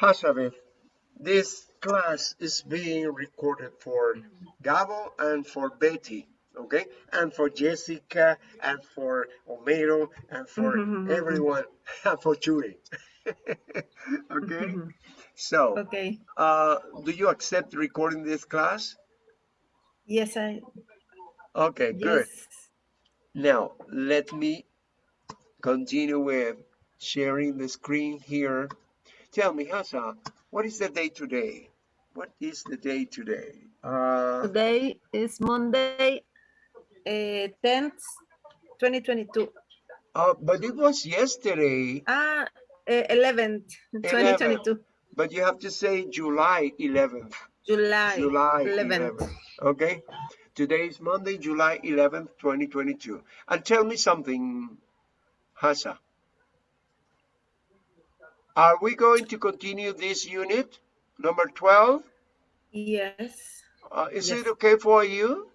Hazabeth, this class is being recorded for Gabo and for Betty, okay? And for Jessica and for Omero and for Mhm. everyone and for Churi. okay? So, Okay. uh, do you accept recording this class? Yes, I. Okay, good. Now, let me continue with sharing the screen here. Tell me, Hasa, what is the day today? What is the day today? Uh, Today is Monday, uh, 10th, 2022. uh, but it was yesterday, Ah, uh, 11th, 2022. but you have to say July 11th. July, July 11th. 11th. Okay? Today is Monday, July 11th, 2022. And tell me something, Hasa. Are we going to continue this unit, number 12? Yes. Uh, is Yes. it okay for you?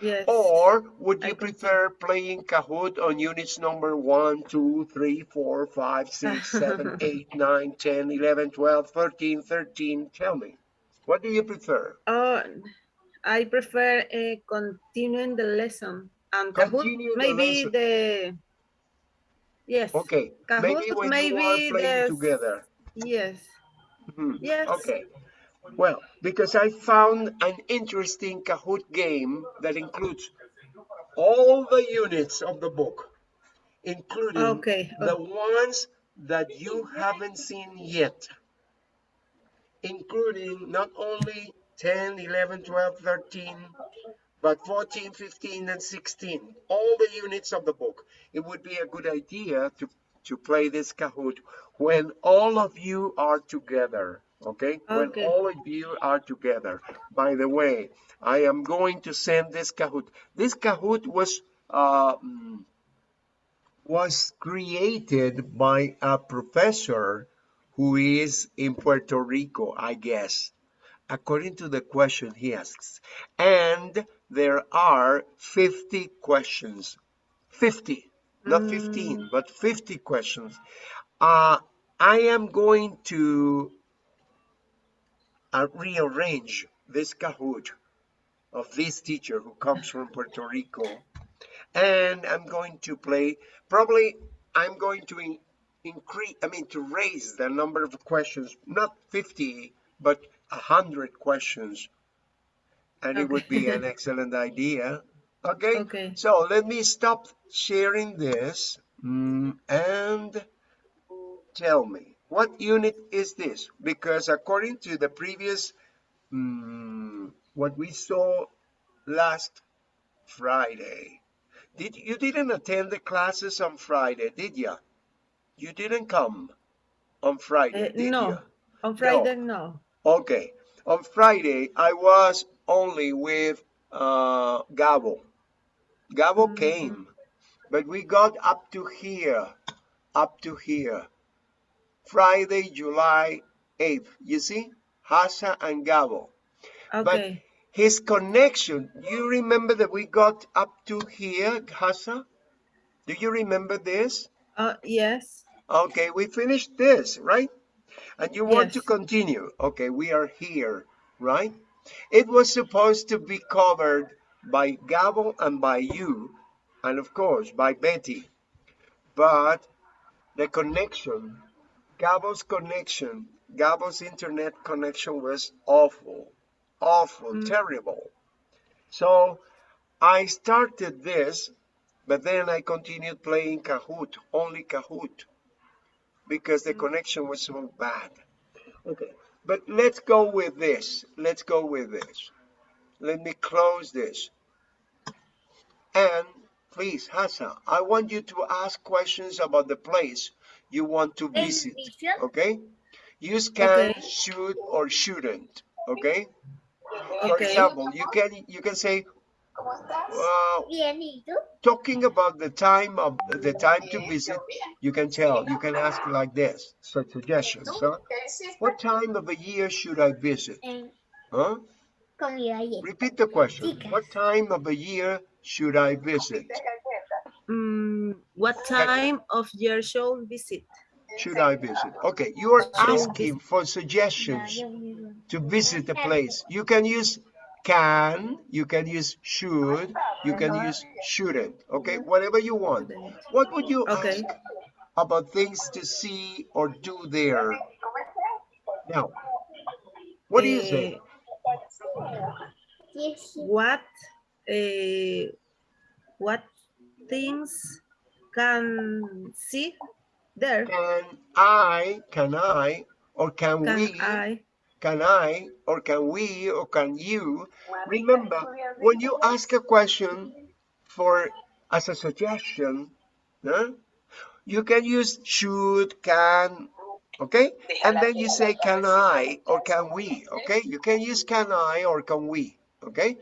Yes. Or would I you continue. prefer playing Kahoot on units number 1, 2, 3, 4, 5, 6, 7, 8, 9, 10, 11, 12, 13, 13? Tell me. What do you prefer? Oh, I prefer uh, continuing the lesson. And Kahoot, Continue the maybe lesson. the. Yes. Okay, Kahoot, maybe when you are playing the- together. Yes. Mhm. Yes. Okay. Well, because I found an interesting Kahoot game that includes all the units of the book, including Okay. the ones that you haven't seen yet, including not only 10, 11, 12, 13, but 14, 15, and 16, all the units of the book. It would be a good idea to, to play this Kahoot when all of you are together, okay? When all of you are together. By the way, I am going to send this Kahoot. This Kahoot was uh, was created by a professor who is in Puerto Rico, I guess, according to the question he asks. And there are 50 questions. 50, not 15, but 50 questions. Uh, I am going to uh, rearrange this Kahoot of this teacher who comes from Puerto Rico and I'm going to play probably I'm going to in, increase I mean to raise the number of questions not 50 but 100 questions and it would be an excellent idea okay Okay. so let me stop sharing this mm, and tell me what unit is this because according to the previous mm, what we saw last Friday did you didn't attend the classes on Friday, did you? You didn't come on Friday, Uh, no. you? On Friday, no. Okay. On Friday, I was only with uh, Gabo. Gabo Mhm. came, but we got up to here, up to here. Friday, July 8th. You see? Hasa and Gabo. Okay. But His connection, you remember that we got up to here, Hasa? Do you remember this? Uh, yes. Okay, we finished this, right? And you want to continue. Okay, we are here, right? It was supposed to be covered by Gabo and by you, and of course by Betty. But the connection, Gabo's connection, Gabo's internet connection was awful, awful, Mm. terrible. So I started this, but then I continued playing Kahoot, only Kahoot, because the mm-hmm. connection was so bad. Okay, but let's go with this. Let's go with this. Let me close this. And please, Hassan, I want you to ask questions about the place you want to visit. Okay? Use can, Okay. should, or shouldn't. Okay? For Okay. example, you can you can say, ¿Cómo estás? Bien, ¿y tú? talking about the time of the time to visit, you can tell, you can ask like this, so suggestions, huh? What time of the year should I visit? Huh? Repeat the question. What time of the year should I visit? Mm, what time of year should visit? should I visit? Okay, you are asking for suggestions to visit a place. You can use can, you can use should, you can use shouldn't. Okay, whatever you want. What would you Okay. ask about things to see or do there? Now, what do you say? Eh, what uh, what things can see there? Can I, can I, or can, Can we, I? Can I, or can we, or can you? Remember, when you ask a question for as a suggestion, huh, you can use should, can, okay? And then you say can I or can we, okay? You can use can I or can we, okay?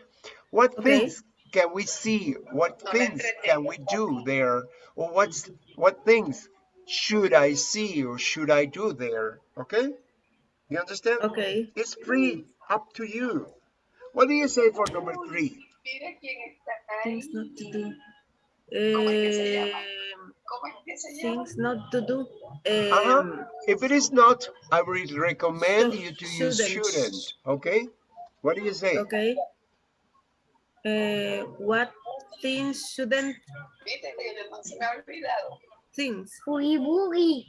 What Okay. things can we see? What things can we do there? Or what's what things should I see or should I do there? Okay? You understand? Okay. It's free, up to you. What do you say for number three? Things not to do. Um, things not to do. Uh-huh. Um, If it is not, I would recommend you to use shouldn't. shouldn't. Okay? What do you say? Okay. Uh, what things shouldn't things? Boogie boogie.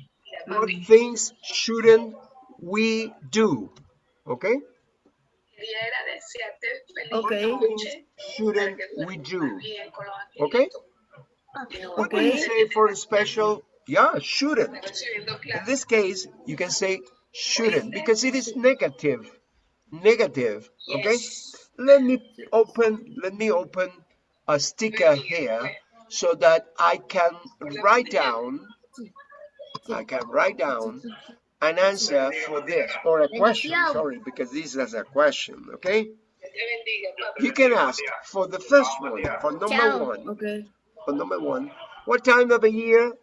What things shouldn't we do? Okay? Okay. Shouldn't we do? Okay? What do you say for a special? Yeah, shouldn't. In this case, you can say shouldn't because it is negative. Negative. Okay? Let me open let me open a sticker here so that I can write down I can write down an answer for this or a question, sorry, because this is a question, okay? You can ask for the first one, for number one, Okay. for number one, what time of the year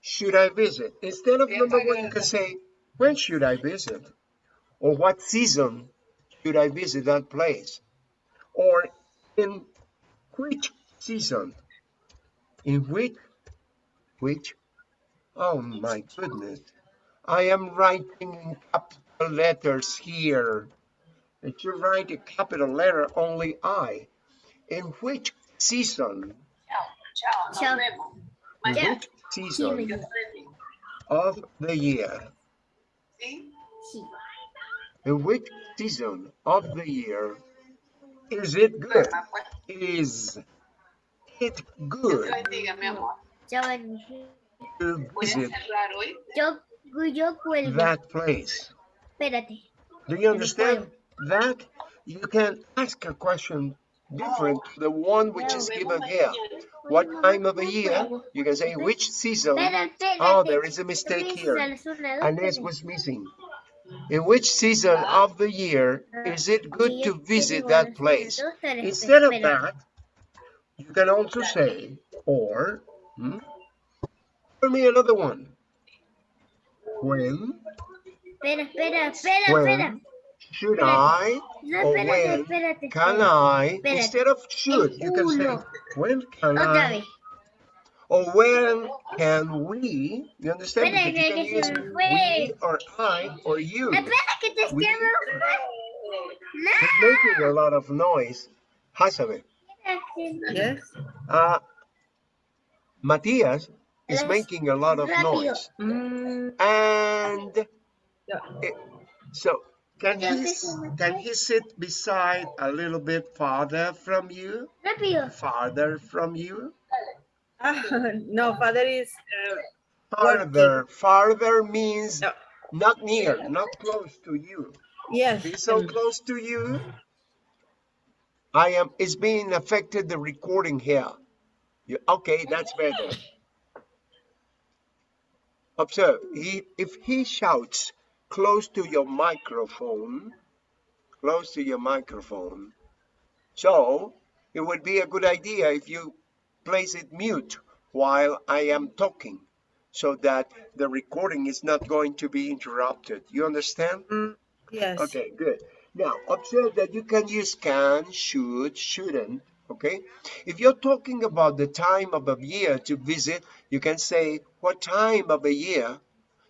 should I visit? Instead of number one, you can say, when should I visit? Or what season should I visit that place? Or in which season? In which? Which? Oh my goodness. I am writing in capital letters here. If you write a capital letter, only I. In which season? Chao. In Ya. which season of the year? In which season of the year is it good? Is it good Chao, Benji. to visit Yo, yo that place? Espérate. Do you understand that? You can ask a question different to the one which is given here. What time of the year? You can say which season. Oh, there is a mistake here. al sonador, An S espérate. was missing. In which season of the year is it good to visit that place? Instead of that, you can also say, or, hmm? Tell me another one. When, Espera, espera, espera, espera. when should I, No, or espérate, when espérate. can espérate. I, Espérate. instead of should, you can say, when can Otra I, vez. or when can we, you understand? Espera, Because you que can use we or I or you. Espera que te We- escribo. It's making a lot of noise. Hasabe. No. Yes. Uh, Matthias is making a lot of noise. Mm, And it, so can he, que se me can he sit beside a little bit farther from you? Farther from you? Ah, no, father is uh, Farther. Farther means Yeah. not near, not close to you. yes. He's so mm, close to you. I am, it's being affected the recording here. You, okay, that's better. Observe, he, if he shouts close to your microphone, close to your microphone, so it would be a good idea if you place it mute while I am talking so that the recording is not going to be interrupted. You understand? mm, yes. Okay, good. Now, observe that you can use can, should, shouldn't, okay? If you're talking about the time of a year to visit, you can say, what time of a year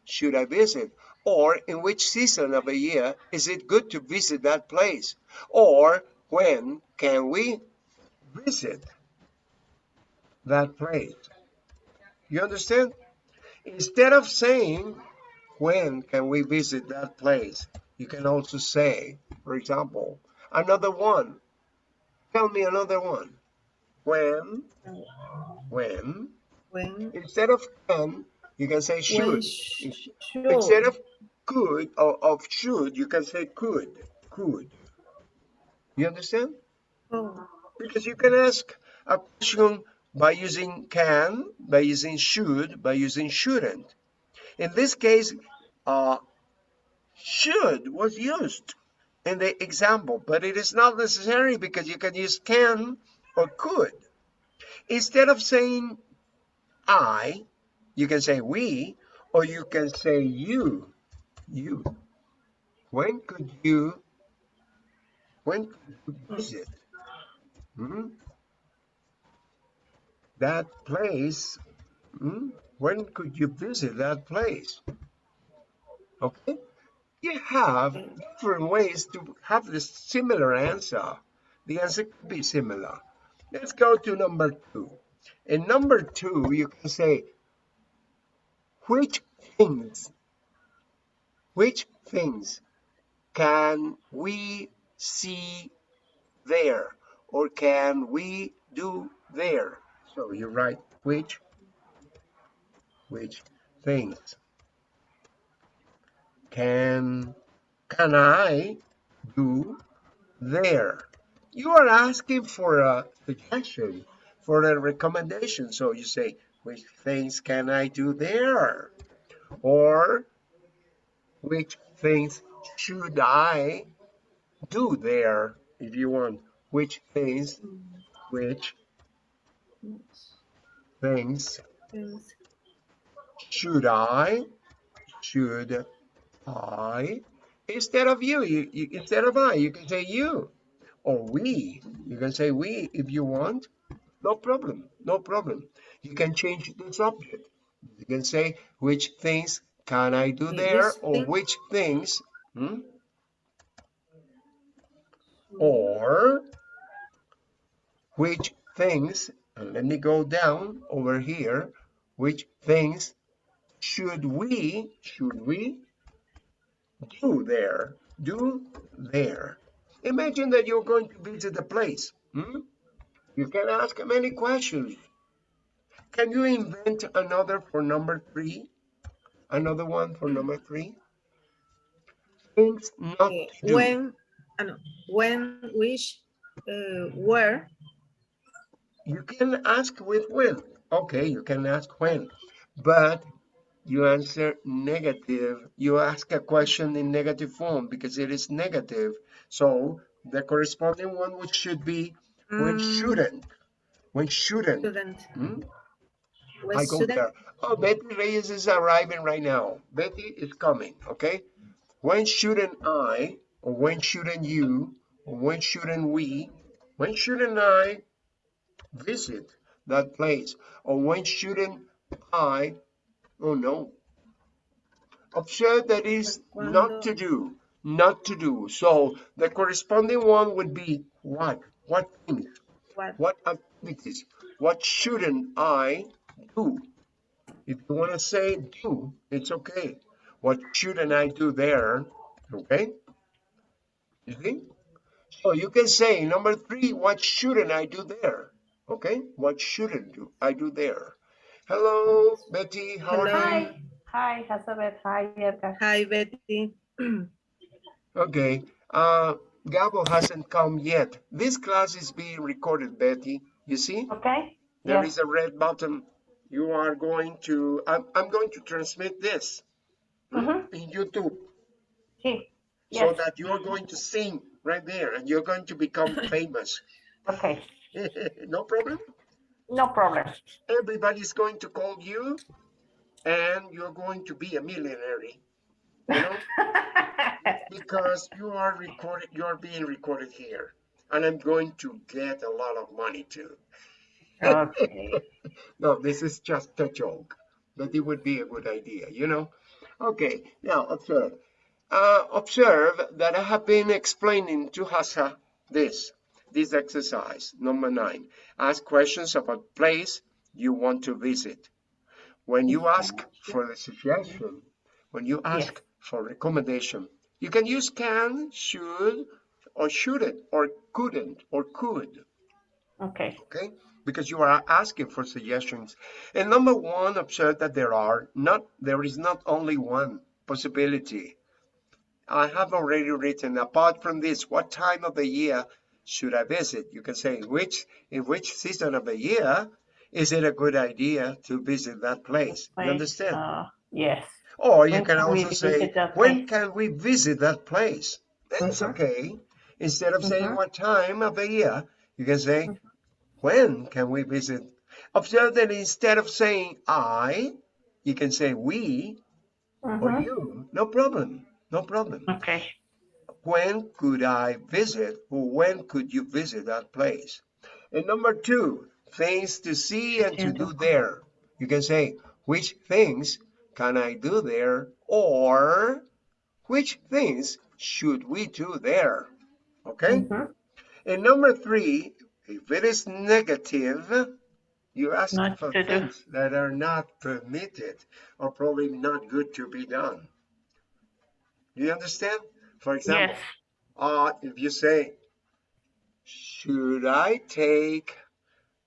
should I visit? Or in which season of the year is it good to visit that place? Or when can we visit that place? You understand? Instead of saying, when can we visit that place? You can also say, for example, another one. Tell me another one. When, when, When, instead of can, you can say should. sh- Instead of could or of should, you can say could, could. You understand? Oh, Because you can ask a question by using can, by using should, by using shouldn't. In this case, uh, should was used in the example, but it is not necessary because you can use can or could. Instead of saying I, you can say we, or you can say you, you. When could you, when could you visit? Hmm? That place, hmm? when could you visit that place? Okay, you have different ways to have this similar answer. The answer could be similar. Let's go to number two. In number two, you can say, which things, which things can we see there or can we do there? So you write which, which things can, can I do there? You are asking for a suggestion, for a recommendation. So you say, which things can I do there? Or which things should I do there if you want? Which things, which things should I, should I, instead of you, you, you instead of I, you can say you or we. You can say we if you want. No problem, no problem. You can change the subject. You can say which things can I do there or which things, hmm? or which things, and let me go down over here, which things should we, should we do there, do there. Imagine that you're going to visit a place. hmm? You can ask many questions. Can you invent another for number three? Another one for number three? Things not Okay, to do. When, no, when, which, uh, where, You can ask with when. Okay, you can ask when, but you answer negative. You ask a question in negative form because it is negative. So the corresponding one which should be when Mm. shouldn't. When shouldn't. student. Hmm? When I go student, there. Oh, Betty Reyes is arriving right now. Betty is coming, okay? When shouldn't I, or when shouldn't you, or when shouldn't we, when shouldn't I visit that place? Or when shouldn't I, oh no. Observe that is not to do, not to do. So the corresponding one would be what? What things? what, What activities? What shouldn't I do? If you want to say do, it's okay. What shouldn't I do there? Okay? You see? So you can say number three, what shouldn't I do there? Okay? What shouldn't do I do there? Hello, Betty. How are Hello. you? Hi, hi, Elizabeth. Hi, Edgar. hi Betty. Okay. Uh, Gabo hasn't come yet. This class is being recorded, Betty. You see? Okay. There Yes. is a red button. You are going to, I'm, I'm going to transmit this Mhm. in YouTube Sí. so that you're going to sing right there and you're going to become famous. Okay. no problem. No problem. Everybody's going to call you and you're going to be a millionaire, you know, because you are recorded, you're being recorded here. And I'm going to get a lot of money too. okay. No, this is just a joke, but it would be a good idea, you know. Okay, now observe. Uh, observe that I have been explaining to Hasa this, this exercise, number nine. Ask questions about place you want to visit. When you ask for the suggestion, when you ask for recommendation, you can use can, should, or shouldn't, or couldn't, or could Okay. okay? Because you are asking for suggestions. And number one, observe that there are not, there is not only one possibility. I have already written, apart from this, what time of the year should I visit? You can say, which, in which season of the year is it a good idea to visit that place? You understand? uh, yes. Or you when can can also say, when place?" can we visit that place? That's Mhm. okay. Instead of saying Mhm. what time of the year, you can say, when can we visit? Observe that instead of saying I, you can say we or Mhm. you. No problem. No problem. Okay. When could I visit or when could you visit that place? And number two, things to see and to do there. You can say, which things can I do there? Or which things should we do there? Okay? Mhm. And number three, if it is negative, you ask Not for to do. things that are not permitted or probably not good to be done. Do you understand? For example, Yes. uh, if you say, should I take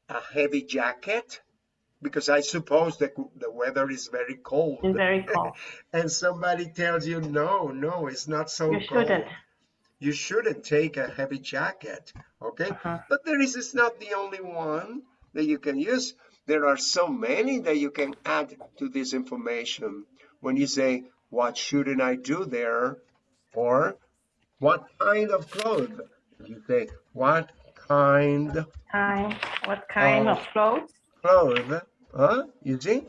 a heavy jacket? Because I suppose that the weather is very cold. It's very cold. and somebody tells you, no, no, it's not so You cold shouldn't. you shouldn't take a heavy jacket okay Uh-huh. but there is it's not the only one that you can use there are so many that you can add to this information when you say what shouldn't i do there or what kind of clothes you say what kind Time. What kind Oh. of clothes? clothes huh you see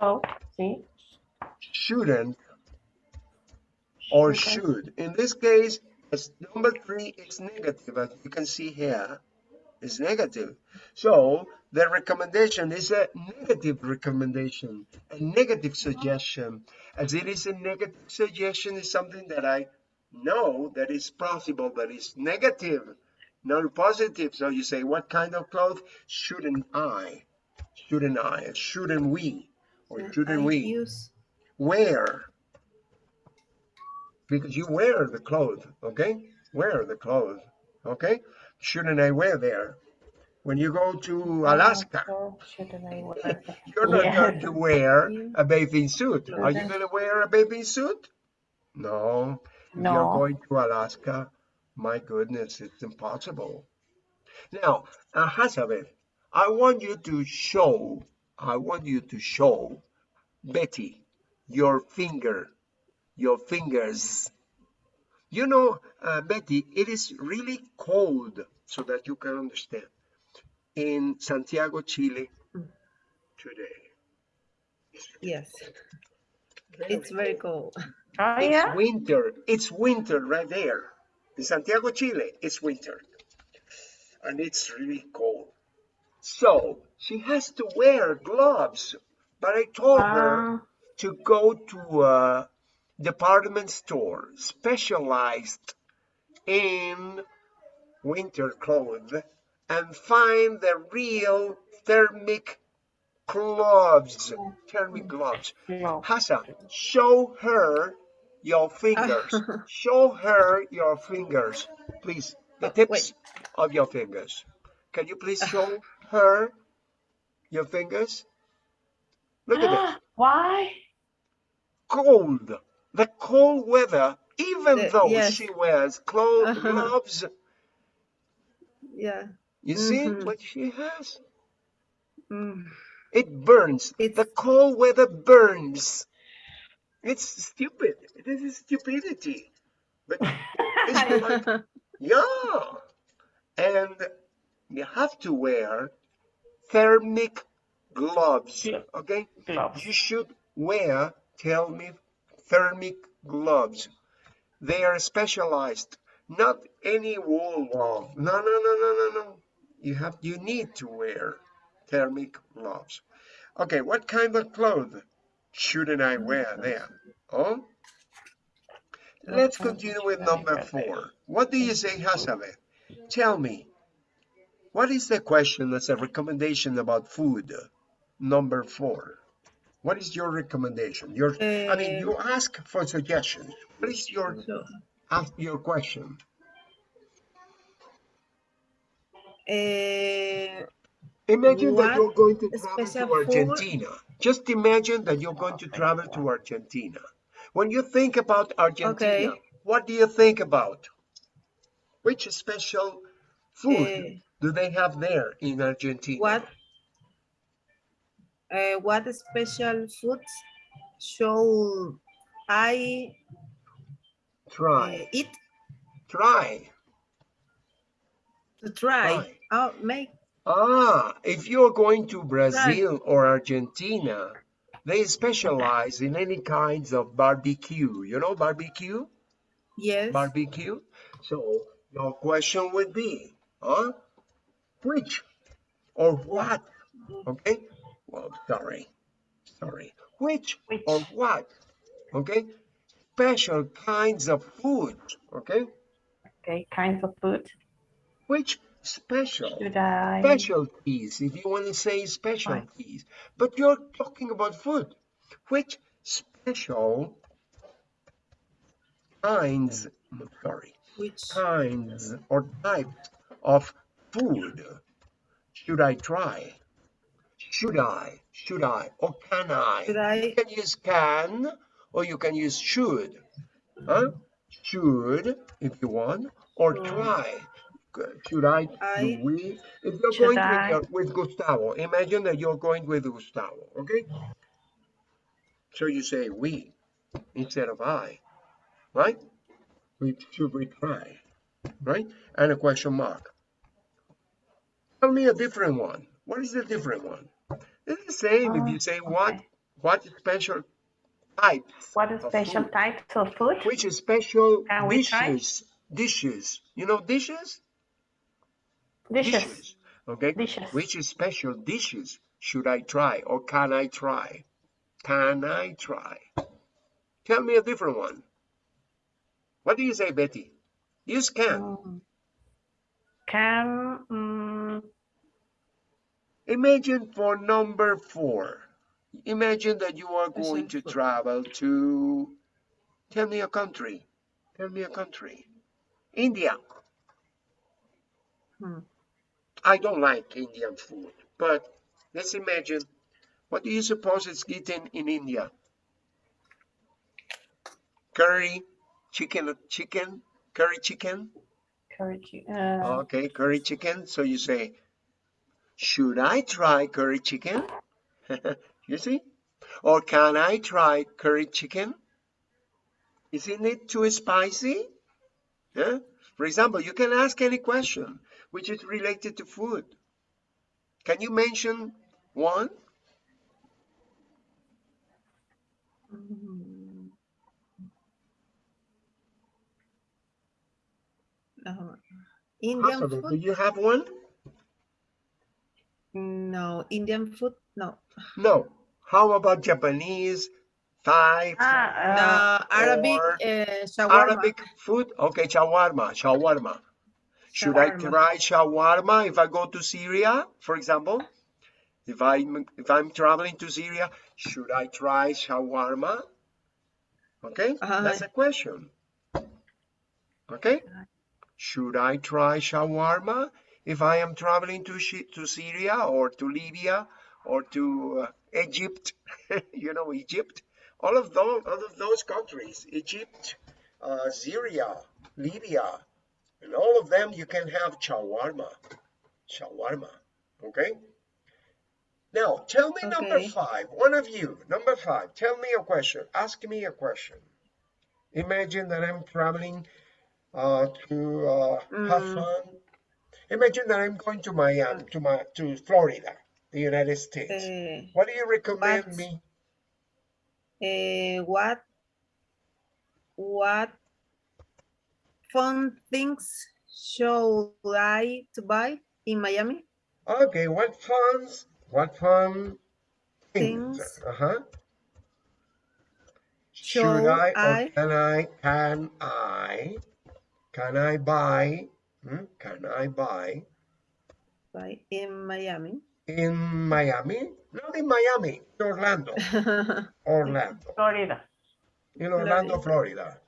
Oh, see. shouldn't or Okay. should. In this case, as number three is negative, as you can see here, is negative. So the recommendation is a negative recommendation, a negative suggestion. As it is a negative suggestion is something that I know that is possible, but it's negative, not positive. So you say, what kind of clothes shouldn't I? Shouldn't I? Shouldn't we? Or shouldn't I we? use wear because you wear the clothes okay wear the clothes okay shouldn't i wear there when you go to alaska Oh, shouldn't I wear that? you're not Yeah. going to wear a bathing suit are you going to wear a bathing suit no if you're going to alaska my goodness it's impossible now uh, Hazabeth, i want you to show i want you to show betty your finger your fingers. You know, uh, Betty, it is really cold so that you can understand. In Santiago, Chile, today. yes. It's very cold. Oh, It's yeah. winter. It's winter right there. In Santiago, Chile, it's winter. And it's really cold. So she has to wear gloves. But I told her Ah, to go to a department store specialized in winter clothes and find the real thermic gloves. Thermic gloves. no. Hassan, show her your fingers. show her your fingers, please. The Oh, tips wait. of your fingers. Can you please show her your fingers? Look at it. Why? cold. The cold weather, even The- though yes. she wears clo- Uh-huh. gloves, Yeah. you see Mhm. what she has? Mm. It burns. It's- The cold weather burns. It's stupid. This is stupidity. But it's like, yeah. And you have to wear thermic gloves. Okay? Gloves. You should wear, tell me, thermic gloves. They are specialized, not any wool glove. No, no, no, no, no, no. You have, you need to wear thermic gloves. Okay, what kind of clothes shouldn't I wear there? Oh, let's continue with number four. What do you say, Hasabe? Tell me, what is the question that's a recommendation about food? Number four. What is your recommendation? Your, I mean, you ask for suggestions. What is your So, ask your question? eh, Imagine that you're going to travel to food? Argentina. Just imagine that you're going to travel to Argentina. When you think about Argentina, Okay. what do you think about? Which special food Eh, do they have there in Argentina? what uh, what special foods should I Try. uh, eat Try. to try? Try. Oh, make Ah, if you're going to Brazil or Argentina, they specialize in any kinds of barbecue. You know barbecue? yes. barbecue. So your question would be, huh? Which or what? Okay. Well, sorry, sorry. Which Which? or what? Okay. Special kinds of food. Okay. Okay, kinds of food. Which special? Should I? Specialties, if you want to say specialties. But you're talking about food. Which special kinds? Sorry. Which kinds or types of food should I try? Should I? Should I? Or can I? should I? You can use can or you can use should. Huh? Should, if you want, or try. Should I? I- Do we? If you're going with, your- with Gustavo, imagine that you're going with Gustavo, okay? So you say we instead of I, right? We should we try, right? And a question mark. Tell me a different one. What is the different one? It's the same if you say what, okay. what special types, What is special food. types of food? which special Can dishes, dishes, you know dishes? Dishes. Okay. Dishes. Which is special dishes should I try or can I try? Can I try? Tell me a different one. What do you say, Betty? Use can. Mm. Can mm, Imagine for number four. Imagine that you are going to travel to, tell me a country. Tell me a country. India. Hmm. I don't like Indian food, but let's imagine, what do you suppose is eaten in India? Curry, chicken, chicken, curry chicken. curry chicken. uh, Okay, curry chicken. So you say, should I try curry chicken? you see? Or can I try curry chicken? Isn't it too spicy? Yeah? For example, you can ask any question which is related to food. Can you mention one? No. Indian Possible. Do you have one? No. Indian food? No. No. How about Japanese, Thai, ah, uh, no. Arabic uh, shawarma. Arabic food? Okay, shawarma, shawarma. Should I try shawarma if I go to Syria, for example? If I'm if I'm traveling to Syria, should I try shawarma? Okay, Uh, that's a question. Okay, should I try shawarma if I am traveling to to Syria or to Libya or to uh, Egypt? you know Egypt. All of those all of those countries, Egypt, uh, Syria, Libya, and all of them you can have shawarma. Shawarma. Okay? Now, tell me number five. One of you, number five, tell me a question. Ask me a question. Imagine that I'm traveling uh, to uh, have Mm. Imagine that I'm going to Miami, to my to Florida, the United States. Uh, what do you recommend what- me? uh, what what fun things should I to buy in Miami? Okay, what funs? What fun things? Things. Uh huh. Should Should I or can I? Can I? Can I buy? Hmm, Can I buy By in Miami. in Miami? Not in Miami, in Orlando. Orlando. Florida. In Orlando, Florida.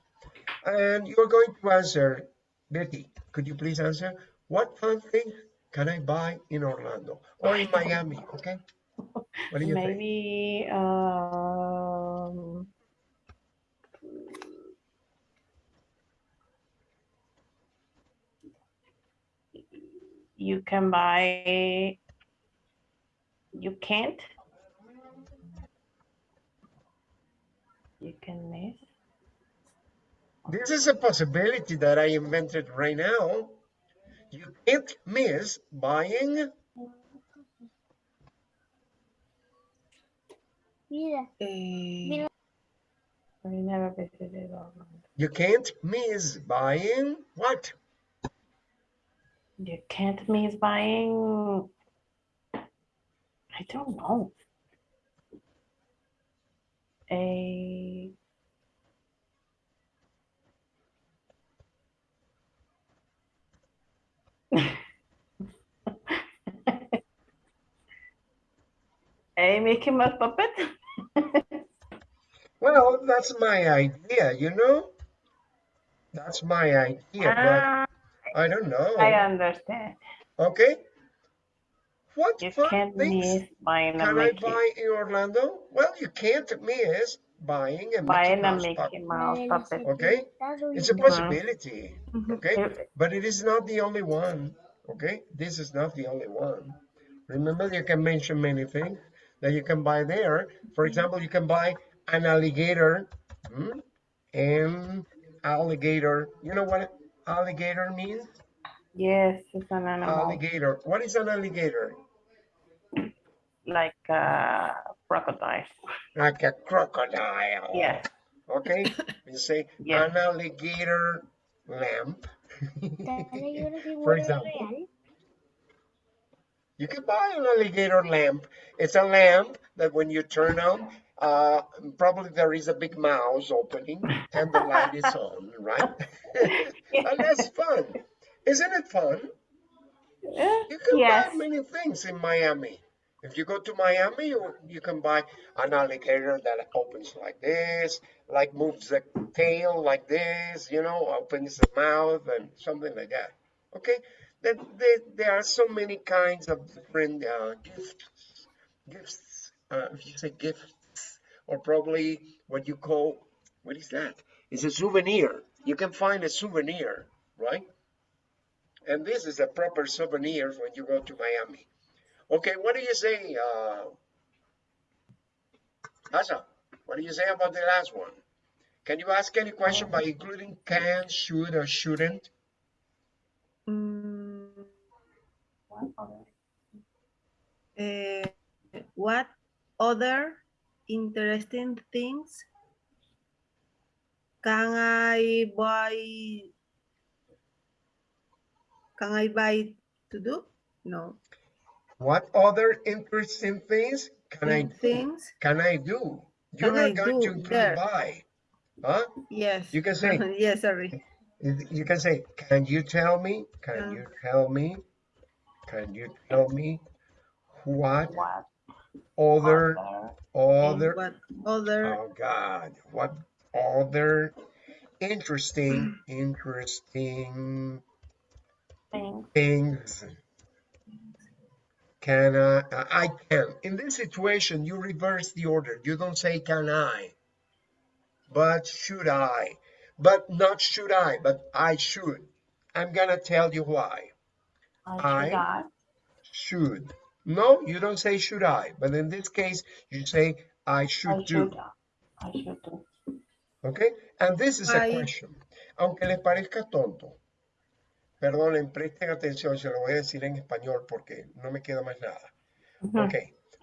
And you're going to answer, Betty, could you please answer? What fun thing can I buy in Orlando or in Miami? Okay. What do you think? Maybe um, you can buy. You can't. You can miss. This is a possibility that I invented right now. You can't miss buying Mira, eh. I never visited Orlando. You can't miss buying what? You can't miss buying. I don't know. A a Mickey Mouse puppet. Well, that's my idea, you know? That's my idea, Ah, but I don't know. I understand. Okay. What You fun can't things miss buying a can I buy in Orlando? Well, you can't miss buying a Mickey Buying a Mouse Mickey puppet. Mouse puppet. Okay. It's a possibility, mhm. okay? But it is not the only one, okay? This is not the only one. Remember, you can mention many things that you can buy there. For example, you can buy an alligator hmm, and alligator. You know what alligator means? Yes, it's an animal. Alligator. What is an alligator? Like a crocodile. Like a crocodile. Yes. Okay. You say Yes. an alligator lamp. Dale, yo una For example. You can buy an alligator lamp. It's a lamp that when you turn on, uh, probably there is a big mouse opening and the light is on, right? and that's fun. Isn't it fun? Eh, You can yes. buy many things in Miami. If you go to Miami, you, you can buy an alligator that opens like this, like moves the tail like this, you know, opens the mouth and something like that. Okay? Then there, there are so many kinds of different uh, gifts. Gifts. Uh, if you say gifts, or probably what you call, what is that? It's a souvenir. You can find a souvenir, right? And this is a proper souvenir when you go to Miami. Okay, what do you say, uh, Asa? What do you say about the last one? Can you ask any question by including can, should, or shouldn't? Mm, What other? eh, what other interesting things can I buy? Can I buy to do? No. What other interesting things can I things? Can I do? You're Can not I going to do include there? by. Huh? Yes. You can say, yes, sorry. you can say, can you tell me? Can Can. you tell me? Can you tell me what What other, other other, What other Oh God, what other interesting, mm. interesting things things can I, I can. In this situation, you reverse the order. You don't say can I, but should I, but not should I, but I should. I'm gonna tell you why. I I- should I? Should. No, you don't say should I, but in this case, you say I I should do. should I should do. Okay? And this is a question. Aunque les parezca tonto, perdonen, presten atención, se lo voy a decir en español porque no me queda más nada. Ujú. Ok.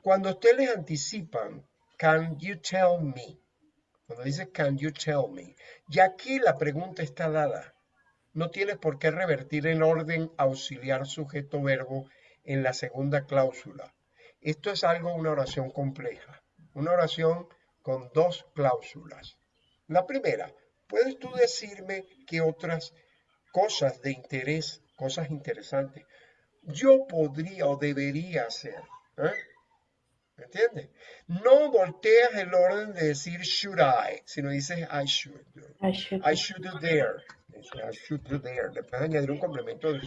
Cuando ustedes les anticipan, can you tell me? Cuando dice can you tell me, ya aquí la pregunta está dada. No tienes por qué revertir el orden auxiliar sujeto verbo en la segunda cláusula. Esto es algo, una oración compleja. Una oración con dos cláusulas. La primera, ¿puedes tú decirme qué otras cosas de interés, cosas interesantes, yo podría o debería hacer? ¿eh? ¿Me entiendes? No volteas el orden de decir should I, sino dices I should do. I should. I should do there. I should do there. Le puedes añadir un complemento de-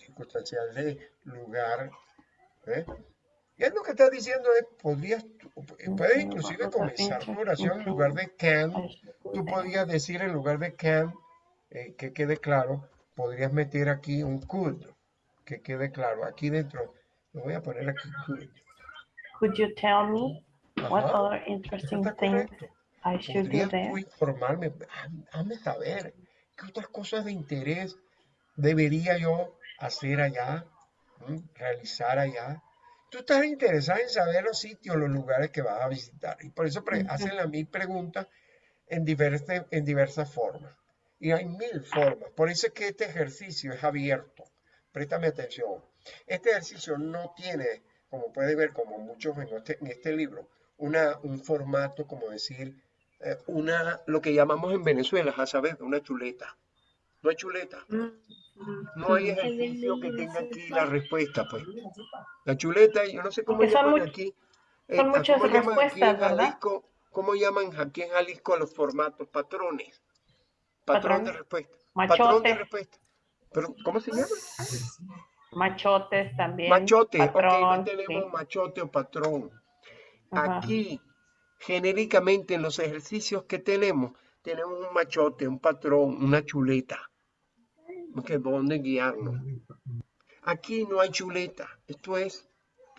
circunstancial de lugar. ¿eh? Y es lo que estás diciendo es, podrías, tú- puedes inclusive comenzar tu oración en lugar de can, tú podrías decir en lugar de can, eh, que quede claro, podrías meter aquí un could, que quede claro. Aquí dentro, lo voy a poner aquí could. Could you tell me what Ajá, other interesting está things. I should do ¿Podrías there? informarme? Hazme saber qué otras cosas de interés debería yo hacer allá, realizar allá. Tú estás interesado en saber los sitios, los lugares que vas a visitar. Y por eso hacen la mil preguntas en, diversas en diversas formas. Y hay mil formas. Por eso es que este ejercicio es abierto. Préstame atención. Este ejercicio no tiene, como puede ver, como muchos en este, en este libro, una, un formato, como decir, eh, una, lo que llamamos en Venezuela, a saber, una chuleta. No hay chuleta. Mm. No hay ejercicio que tenga aquí la respuesta, pues. La chuleta, yo no sé cómo Porque son llaman aquí. son ¿a muchas cómo llaman aquí en respuestas, ¿verdad? Jalisco? ¿Cómo llaman aquí en Jalisco a los formatos? Patrones. Patrón de respuesta. Patrón de Machote, respuesta. Pero, ¿cómo se llama? machotes también. Machote. ok, patrón, no tenemos sí. machote o patrón. Ajá. Aquí, genéricamente, en los ejercicios que tenemos, tenemos un machote, un patrón, una chuleta. Que es donde guiarnos. Aquí no hay chuleta. Esto es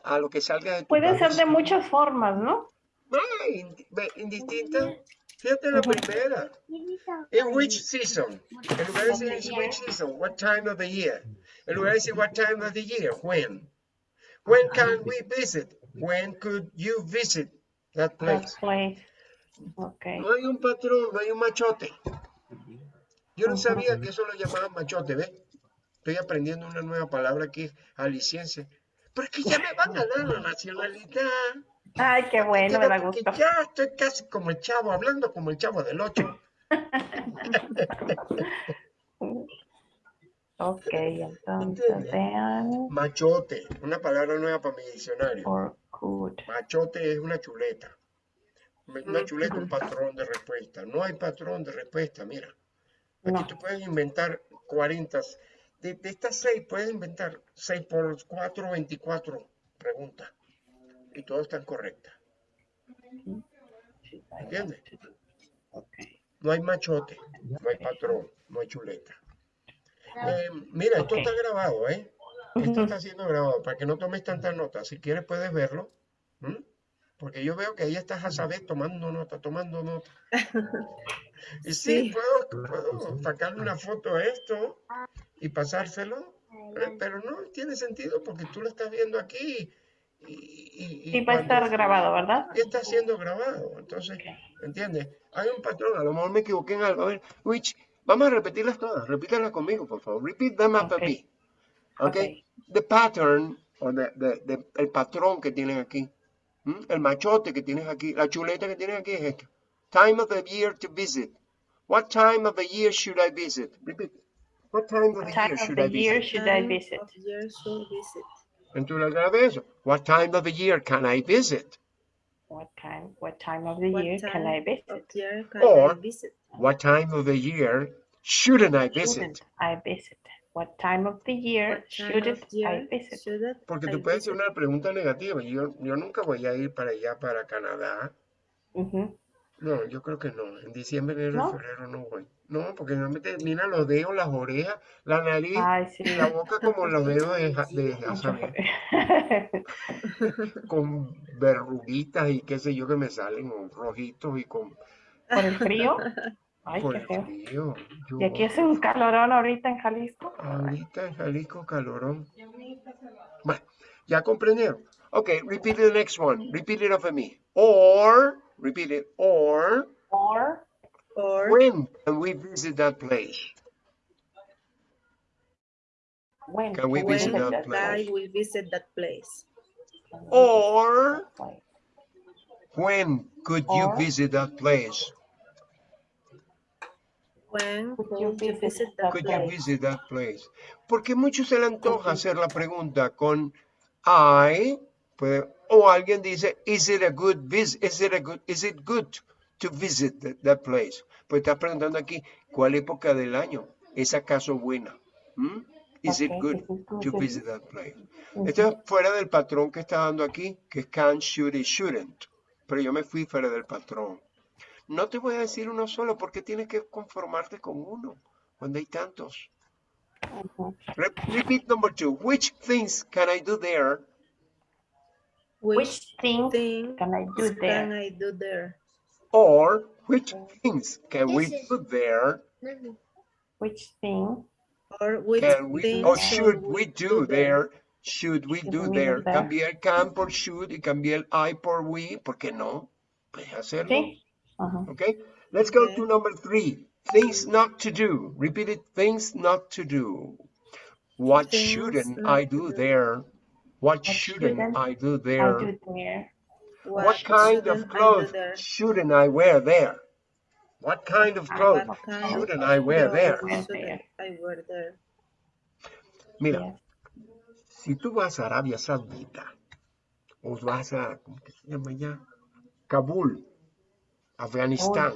a lo que salga de tu Puede ser de cabeza. muchas formas, ¿no? Ah, indistinta. Fíjate la primera. In which season? En lugar de decir in which season, what time of the year? En lugar de decir what time of the year, when? When can we visit? When could you visit that That place? place. Okay. No hay un patrón, no hay un machote. Yo no sabía que eso lo llamaban machote, ¿ves? Estoy aprendiendo una nueva palabra aquí, aliciense. Pero es que ya me van a dar la nacionalidad. Ay, qué bueno, me da gusto. ya estoy casi como el chavo, hablando como el chavo del 8. Ok, entonces vean. Machote, una palabra nueva para mi diccionario. Machote es una chuleta. Una chuleta, un patrón de respuesta. No hay patrón de respuesta, mira. Aquí No. tú puedes inventar 40. De, de estas 6 puedes inventar 6 por 4, 24 preguntas. Y todas están correctas. ¿Entiendes? Okay. No hay machote, no hay patrón, no hay chuleta. Eh, mira, esto está grabado, ¿eh? Esto está siendo grabado para que no tomes tantas notas. Si quieres puedes verlo. Porque yo veo que ahí estás a saber tomando nota, tomando nota. Y sí, Sí. puedo, puedo sacarle una foto a esto y pasárselo, ¿eh? pero no tiene sentido porque tú lo estás viendo aquí y, y- y Y va a estar grabado, ¿verdad? y está siendo grabado. Entonces. ¿entiendes? Hay un patrón, a lo mejor me equivoqué en algo. A ver, which, vamos a repetirlas todas, repítalas conmigo, por favor. Repeat them after Ok. me. Okay? Ok. The pattern, o the- the- the- el patrón que tienes aquí, ¿m? el machote que tienes aquí, la chuleta que tienes aquí es esto. Time of the year to visit. What time of the year should I visit? Repeat. What time of the time year of should the I year visit? should I Time visit? of year should visit. Entonces, otra vez eso. What time of the year can I visit? What time, what time of the What year can I visit? of year can Or- I visit? What time of the year shouldn't I visit? Shouldn't I visit? What time of the year year I visit? should Porque I tú puedes hacer visit? una pregunta negativa. Yo, yo nunca voy a ir para allá, para Canadá. Ujú. No, yo creo que no. En diciembre, enero ¿No? y febrero no voy. No, porque no me terminan los dedos, las orejas, la nariz, Ay, sí. la boca como los dedos de, de con verruguitas y qué sé yo que me salen, o rojitos y con ¿Por el frío? Ay, por qué el feo. frío. Yo- Y aquí hace un calorón ahorita en Jalisco. Ahorita en Jalisco calorón. Bueno, ya comprendieron. Okay, repeat the next one. Repeat it after me. Or, repeat it, or, Or Or when can we visit that place? when Can we visit when that that place? I will visit that place. Or, when could you visit that place? When Could you visit visit that Could you place? visit that place? Porque mucho se le antoja hacer la pregunta con I, puede- o alguien dice, is it a good vis is it a good, is it good to visit that, that place? Pues está preguntando aquí, ¿cuál época del año es acaso buena? ¿Mm? Is it Okay, it good to visit that place? Ujú. Esto es fuera del patrón que está dando aquí, que es can, should y shouldn't. Pero yo me fui fuera del patrón. No te voy a decir uno solo porque tienes que conformarte con uno cuando hay tantos. Repeat number two. Which things can I do there? Which Which thing thing can I do can there? I do there? Or which things can we is- do there? Which thing Or which Can we thing or should we do there? there? Should we Should do we there? el can por should y cambié el I por we. ¿Por qué no? Puedes hacerlo. Sí. Ajá. Okay. Let's go Okay. to number three. Things um, not to do. Repeat it. Things not to do. What Things shouldn't I do do. there? What What shouldn't shouldn't I do I there? do there? What kind of shouldn't I clothes shouldn't I wear there? What kind of clothes kind shouldn't of I wear there? Wear shouldn't there. I wear there? Mira, Yes. si tú vas a Arabia Saudita o vas a, ¿cómo que se llama allá? Kabul, Afganistán,